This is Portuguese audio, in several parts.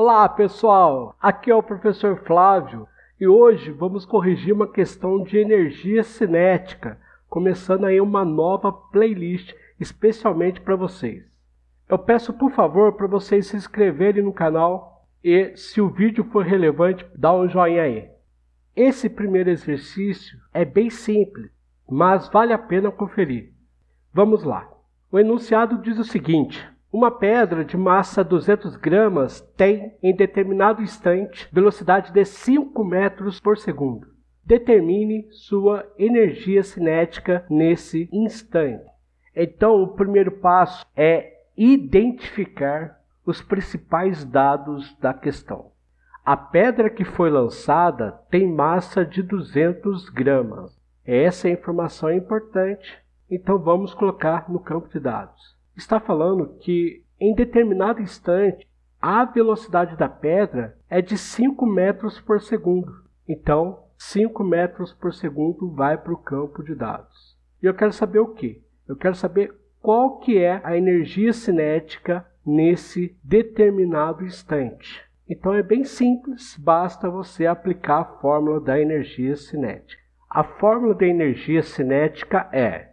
Olá pessoal, aqui é o professor Flávio e hoje vamos corrigir uma questão de energia cinética, começando aí uma nova playlist especialmente para vocês. Eu peço por favor para vocês se inscreverem no canal e se o vídeo for relevante, dá um joinha aí. Esse primeiro exercício é bem simples, mas vale a pena conferir. Vamos lá. O enunciado diz o seguinte: uma pedra de massa 200 gramas tem, em determinado instante, velocidade de 5 metros por segundo. Determine sua energia cinética nesse instante. Então, o primeiro passo é identificar os principais dados da questão. A pedra que foi lançada tem massa de 200 gramas. Essa informação é importante, então vamos colocar no campo de dados. Está falando que em determinado instante a velocidade da pedra é de 5 metros por segundo. Então, 5 metros por segundo vai para o campo de dados. E eu quero saber o que? Eu quero saber qual que é a energia cinética nesse determinado instante. Então é bem simples, basta você aplicar a fórmula da energia cinética. A fórmula da energia cinética é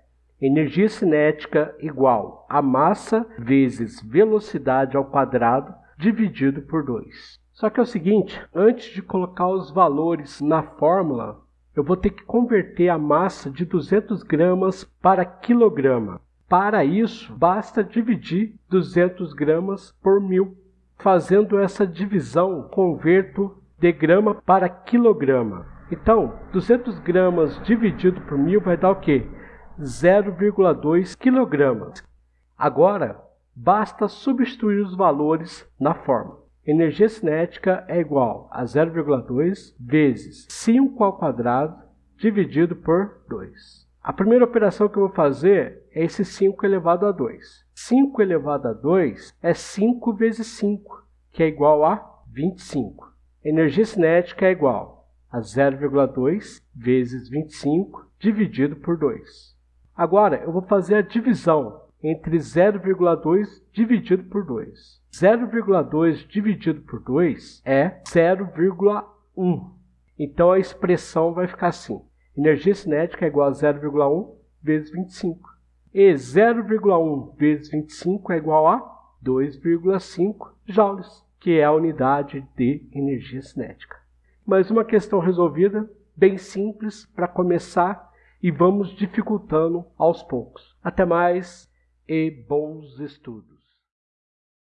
energia cinética igual a massa vezes velocidade ao quadrado dividido por 2. Só que é o seguinte, antes de colocar os valores na fórmula, eu vou ter que converter a massa de 200 gramas para quilograma. Para isso, basta dividir 200 gramas por mil. Fazendo essa divisão, converto de grama para quilograma. Então, 200 gramas dividido por mil vai dar o quê? 0,2 kg. Agora, basta substituir os valores na fórmula. Energia cinética é igual a 0,2 vezes 5 ao quadrado dividido por 2. A primeira operação que eu vou fazer é esse 5 elevado a 2. 5 elevado a 2 é 5 vezes 5, que é igual a 25. Energia cinética é igual a 0,2 vezes 25 dividido por 2. Agora, eu vou fazer a divisão entre 0,2 dividido por 2. 0,2 dividido por 2 é 0,1. Então, a expressão vai ficar assim. Energia cinética é igual a 0,1 vezes 25. E 0,1 vezes 25 é igual a 2,5 joules, que é a unidade de energia cinética. Mais uma questão resolvida, bem simples para começar e vamos dificultando aos poucos. Até mais e bons estudos!